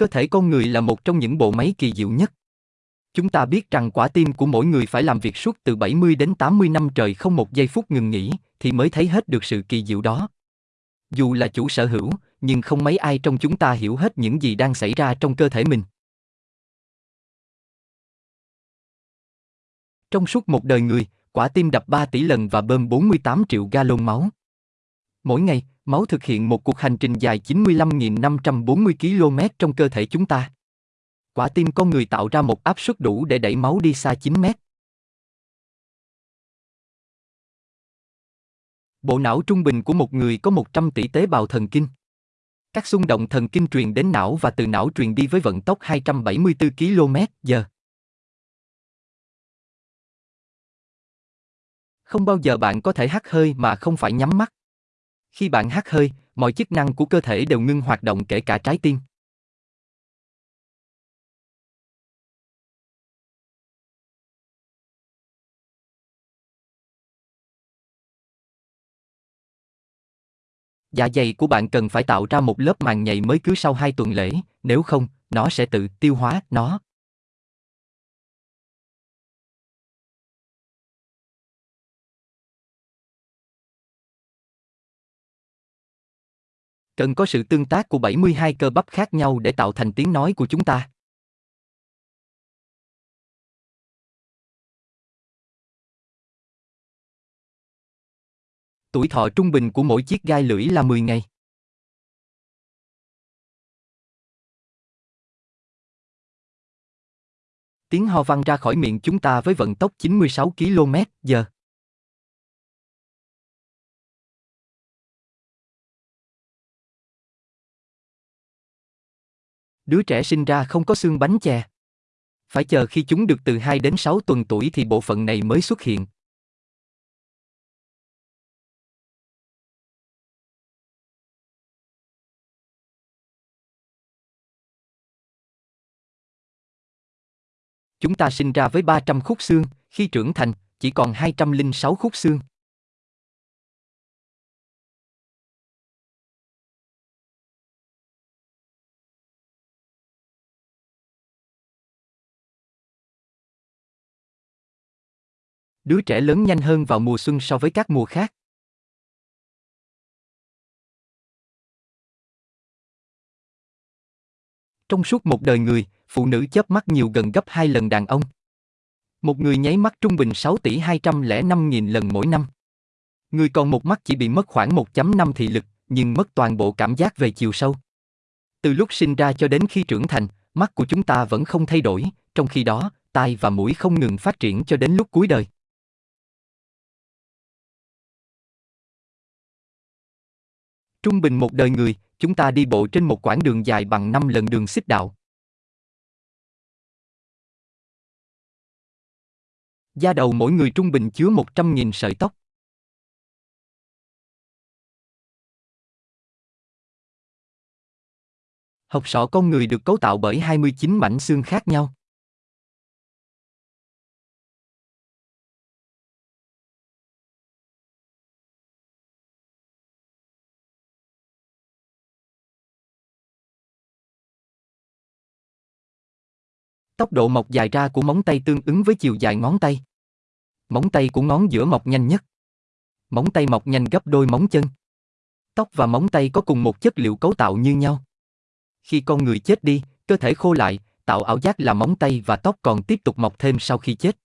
Cơ thể con người là một trong những bộ máy kỳ diệu nhất. Chúng ta biết rằng quả tim của mỗi người phải làm việc suốt từ 70 đến 80 năm trời không một giây phút ngừng nghỉ, thì mới thấy hết được sự kỳ diệu đó. Dù là chủ sở hữu, nhưng không mấy ai trong chúng ta hiểu hết những gì đang xảy ra trong cơ thể mình. Trong suốt một đời người, quả tim đập 3 tỷ lần và bơm 48 triệu gallon máu. Mỗi ngày, máu thực hiện một cuộc hành trình dài 95.540 km trong cơ thể chúng ta. Quả tim con người tạo ra một áp suất đủ để đẩy máu đi xa 9 mét. Bộ não trung bình của một người có 100 tỷ tế bào thần kinh. Các xung động thần kinh truyền đến não và từ não truyền đi với vận tốc 274 km/giờ. Không bao giờ bạn có thể hắt hơi mà không phải nhắm mắt. Khi bạn hắt hơi, mọi chức năng của cơ thể đều ngưng hoạt động kể cả trái tim. Dạ dày của bạn cần phải tạo ra một lớp màng nhầy mới cứ sau 2 tuần lễ, nếu không, nó sẽ tự tiêu hóa nó. Cần có sự tương tác của 72 cơ bắp khác nhau để tạo thành tiếng nói của chúng ta. Tuổi thọ trung bình của mỗi chiếc gai lưỡi là 10 ngày. Tiếng ho văng ra khỏi miệng chúng ta với vận tốc 96 km/h. Đứa trẻ sinh ra không có xương bánh chè. Phải chờ khi chúng được từ 2 đến 6 tuần tuổi thì bộ phận này mới xuất hiện. Chúng ta sinh ra với 300 khúc xương, khi trưởng thành, chỉ còn 206 khúc xương. Đứa trẻ lớn nhanh hơn vào mùa xuân so với các mùa khác. Trong suốt một đời người, phụ nữ chớp mắt nhiều gần gấp 2 lần đàn ông. Một người nháy mắt trung bình 6 tỷ 205 nghìn lần mỗi năm. Người còn một mắt chỉ bị mất khoảng 1.5 thị lực, nhưng mất toàn bộ cảm giác về chiều sâu. Từ lúc sinh ra cho đến khi trưởng thành, mắt của chúng ta vẫn không thay đổi, trong khi đó, tai và mũi không ngừng phát triển cho đến lúc cuối đời. Trung bình một đời người, chúng ta đi bộ trên một quãng đường dài bằng 5 lần đường xích đạo. Da đầu mỗi người trung bình chứa 100.000 sợi tóc. Học sọ con người được cấu tạo bởi 29 mảnh xương khác nhau. Tốc độ mọc dài ra của móng tay tương ứng với chiều dài ngón tay. Móng tay của ngón giữa mọc nhanh nhất. Móng tay mọc nhanh gấp đôi móng chân. Tóc và móng tay có cùng một chất liệu cấu tạo như nhau. Khi con người chết đi, cơ thể khô lại, tạo ảo giác là móng tay và tóc còn tiếp tục mọc thêm sau khi chết.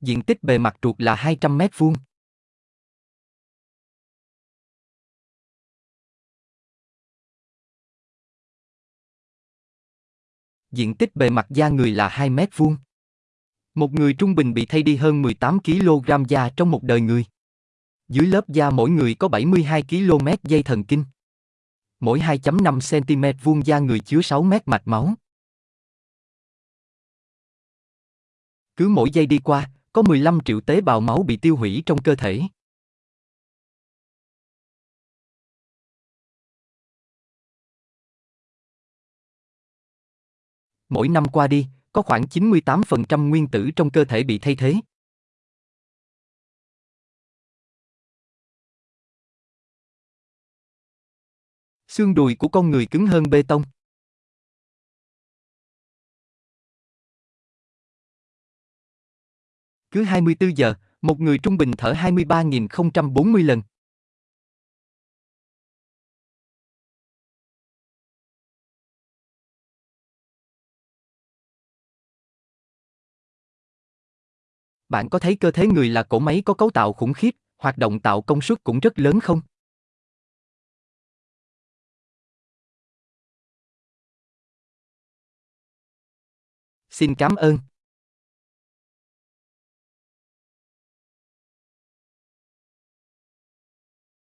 Diện tích bề mặt ruột là 200 mét vuông. Diện tích bề mặt da người là 2 mét vuông. Một người trung bình bị thay đi hơn 18 kg da trong một đời người. Dưới lớp da mỗi người có 72 km dây thần kinh. Mỗi 2.5 cm vuông da người chứa 6 mét mạch máu. Cứ mỗi giây đi qua, có 15 triệu tế bào máu bị tiêu hủy trong cơ thể. Mỗi năm qua đi, có khoảng 98% nguyên tử trong cơ thể bị thay thế. Xương đùi của con người cứng hơn bê tông. Cứ 24 giờ, một người trung bình thở 23.040 lần. Bạn có thấy cơ thể người là cỗ máy có cấu tạo khủng khiếp, hoạt động tạo công suất cũng rất lớn không? Xin cảm ơn.